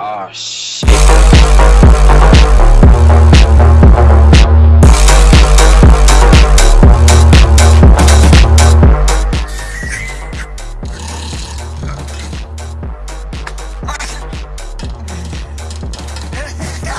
Oh, shit.